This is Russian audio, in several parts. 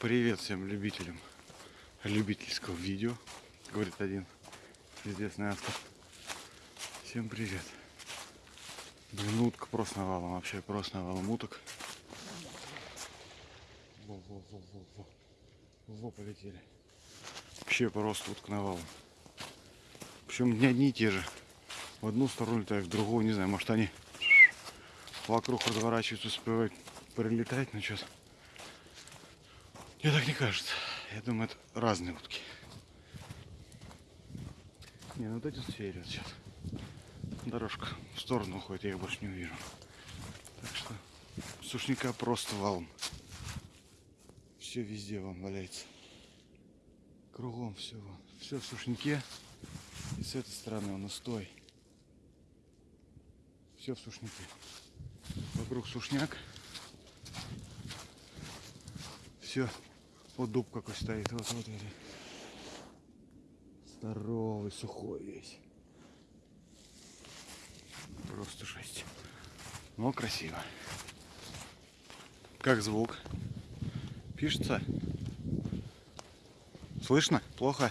Привет всем любителям любительского видео, говорит один известный автор. Всем привет. Блин, утка просто навалом, вообще просто навалом уток. Во, во, полетели. Вообще просто утка навалом. Причем не одни и те же. В одну сторону летают, в другую, не знаю, может они вокруг разворачиваются, успевают прилетать, но сейчас мне так не кажется. Я думаю, это разные утки. Не, ну вот эти сферят сейчас. Дорожка в сторону уходит, я их больше не увижу. Так что сушника просто валом. Все везде вон валяется. Кругом все вон. Все в сушнике. И с этой стороны он устой. Все в сушнике. Вокруг сушняк. Все вот дуб какой стоит. Вот, вот, вот. Здоровый, сухой весь. Просто жесть. Но красиво. Как звук? Пишется? Слышно? Плохо?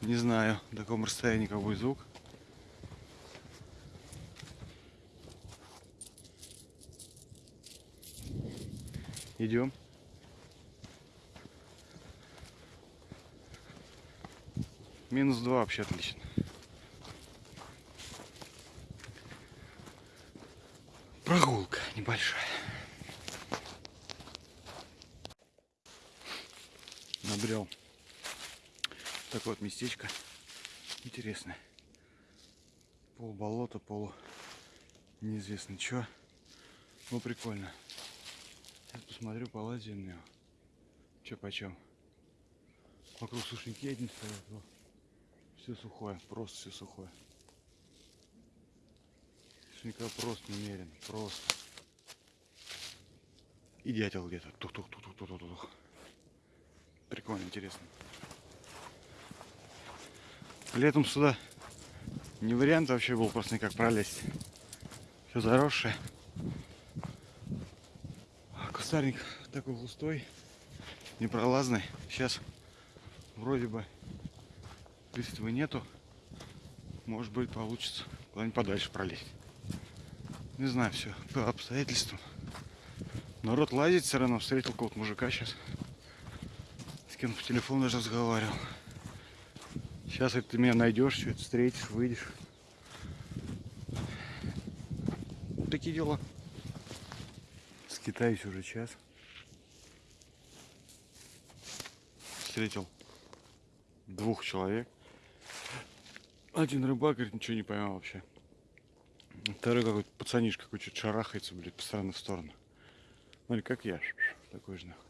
Не знаю, на каком расстоянии какой звук. Идем. Минус два вообще отлично. Прогулка небольшая. Набрел такое вот местечко интересное. Пол болота, полу неизвестно что. Ну прикольно. Сейчас посмотрю, полазим на него. Че почем. Вокруг сушники один стоят. Все сухое, просто все сухое. Сушника просто немерено, просто. И дятел где-то. Тух-тух-тух-тух-тух-тух. Прикольно, интересно. Летом сюда не вариант вообще был просто никак пролезть. Все заросшее. Кустарник такой густой, непролазный. Сейчас вроде бы Листвы нету. Может быть получится куда-нибудь подальше пролезть. Не знаю, все по обстоятельствам. Народ лазит все равно. Встретил какого-то мужика сейчас. С кем по телефону даже разговаривал. Сейчас это ты меня найдешь, что-то встретишь, выйдешь. Такие дела. Скитаюсь уже час. Встретил двух человек. Один рыбак, говорит, ничего не поймал вообще. Второй какой-то пацанишка какой-то шарахается, блядь, по стороны в сторону. Ну или как я, такой же нахуй.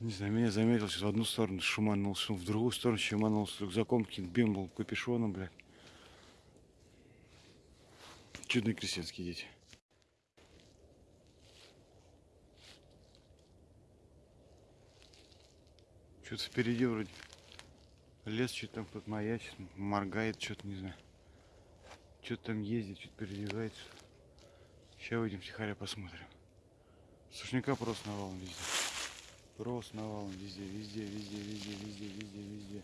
Не знаю, меня заметил сейчас в одну сторону, шуманулся, в другую сторону шуманулся, с рюкзаком каким-то бимбл, капюшоном, блядь. Чудные крестьянские дети. Что-то впереди вроде Лес что-то там кто-то маячит, моргает, что-то не знаю. Что-то там ездит, что-то передвигается. Сейчас выйдем тихаря посмотрим. Сушняка просто навалом везде. Просто навалом везде, везде, везде, везде, везде, везде, везде.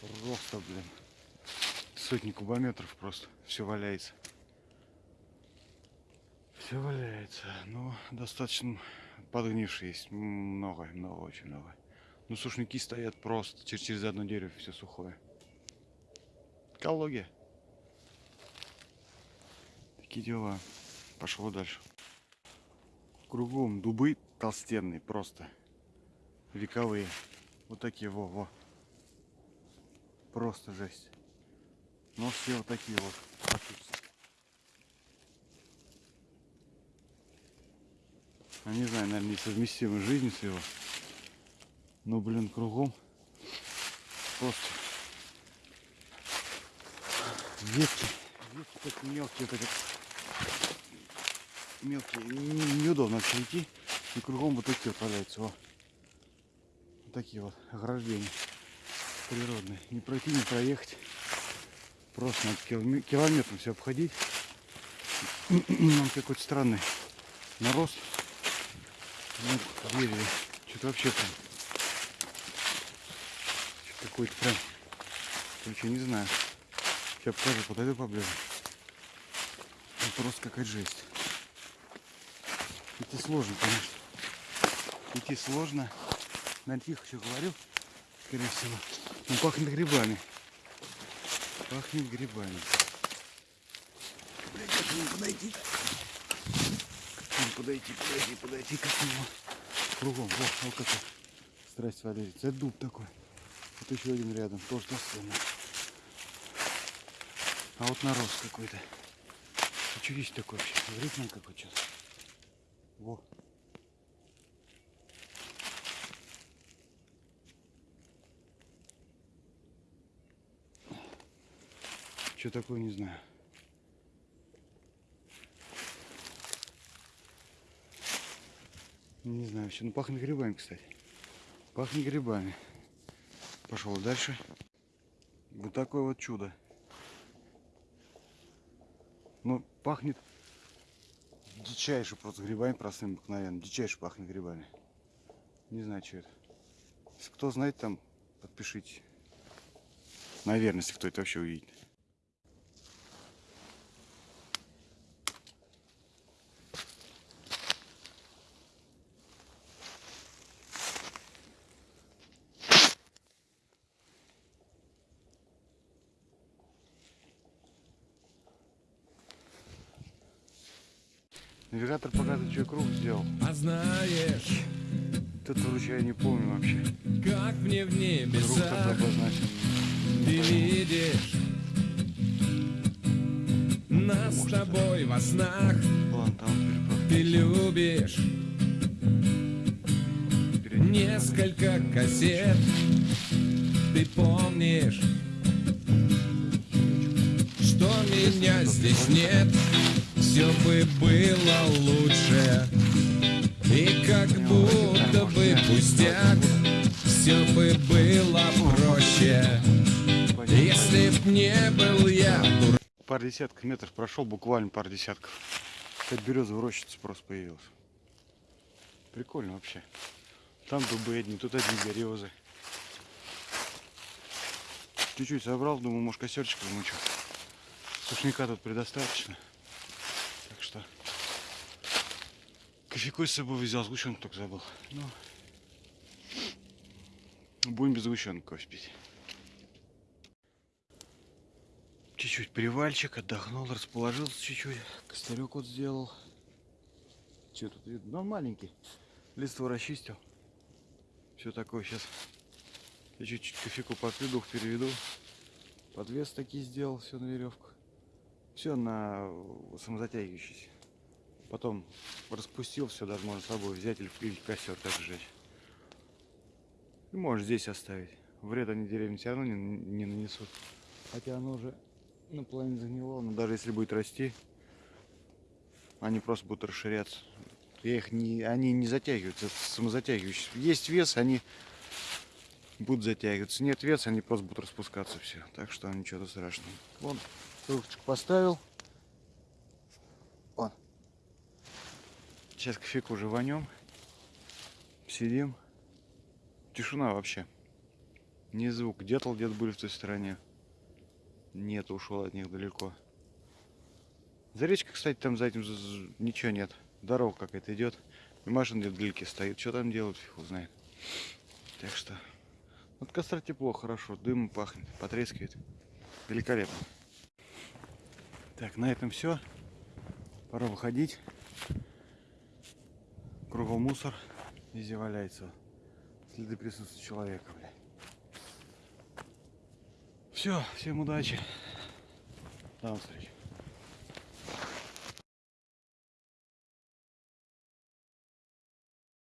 Просто, блин. Сотни кубометров просто. Все валяется. Все валяется. Но ну, достаточно подгнивший есть. Много, много, очень много. Ну, сушники стоят просто. Через, через одно дерево все сухое. Экология. Такие дела. Пошло дальше. Кругом дубы толстенные просто. Вековые. Вот такие, во-во. Просто жесть. Но все вот такие вот. Я не знаю, наверное, несовместимы жизнь с его. Ну, блин, кругом просто ветки, ветки такие мелкие, эти мелкие, неудобно вообще. И кругом вот такие вот валяются. О. Вот такие вот ограждения природные. Не пройти, не проехать. Просто надо километром все обходить. Он какой-то странный нарост. Ну, дереве. Что-то вообще прям. Какой-то прям. Короче, не знаю. Сейчас покажу, подойду поближе. Ну, просто какая жесть. Идти сложно, конечно. Идти сложно. На тихо еще говорю, скорее всего. Он пахнет грибами. Пахнет грибами. Блядь, как к нему подойти? Как к нему подойти, подойти, подойти, как к нему. Кругом, вот, вот какой. Страсть Валерий. Это дуб такой. Вот еще один рядом, тоже достойный. А вот нарост какой-то. А что есть такое вообще? Ритм какой сейчас. Во. Что такое, не знаю. Не знаю, все. Ну пахнет грибами, кстати. Пахнет грибами. Пошел дальше. Вот такое вот чудо. Ну, пахнет дичайше просто грибами простым обыкновенно. Дичайше пахнет грибами. Не знаю, что это. Если кто знает, там подпишите. Наверное, если кто это вообще увидит. Навигатор показывает, что я круг сделал. А знаешь, Тут я не помню вообще. как мне в небесах ты видишь Нас с тобой во снах Ладно, там ты любишь. Несколько кассет ты помнишь Что меня здесь нет Все бы было лучше И как будто бы пустяк Все бы было проще Если б не был я Пар десятков метров прошел, буквально пар десятков. Кстати, березовая рощица просто появилась. Прикольно вообще. Там дубы одни, тут одни березы. Чуть-чуть собрал, думаю, может костерчик замучу. Сушняка тут предостаточно. Так что кофейку с собой взял, сгущенку только забыл. Ну, будем без сгущенки кофе пить. Чуть-чуть привальчик, отдохнул, расположился чуть-чуть. Костырек вот сделал. Что тут видно? Ну, маленький. Листво расчистил. Все такое сейчас. Я чуть-чуть кофейку попью, дух переведу. Подвес такие сделал, все на веревку. Все на э, самозатягивающийся. Потом распустил все, даже можно с собой взять или в или в костер так сжечь. И можешь здесь оставить. Вред они деревьям все равно не, не нанесут. Хотя оно уже наполовину загнило, но даже если будет расти, они просто будут расширяться. Я их не, они не затягиваются, это самозатягивающиеся. Есть вес, они будут затягиваться. Нет веса, они просто будут распускаться все. Так что ничего страшного. Вон, трубочку поставил. Вон. Сейчас кофейку уже вонем. Сидим. Тишина вообще. Ни звук. Дятел где-то были в той стороне. Нет, ушел от них далеко. За речкой, кстати, там за этим ничего нет. Дорога какая-то идет. И машина где-то вдалеке стоит. Что там делают, фиг его знает. Так что. От костра тепло, хорошо. Дым пахнет, потрескивает. Великолепно. Так, на этом все. Пора выходить. Кругом мусор. Везде валяется. Следы присутствия человека, блядь. Все, всем удачи. До новых встреч.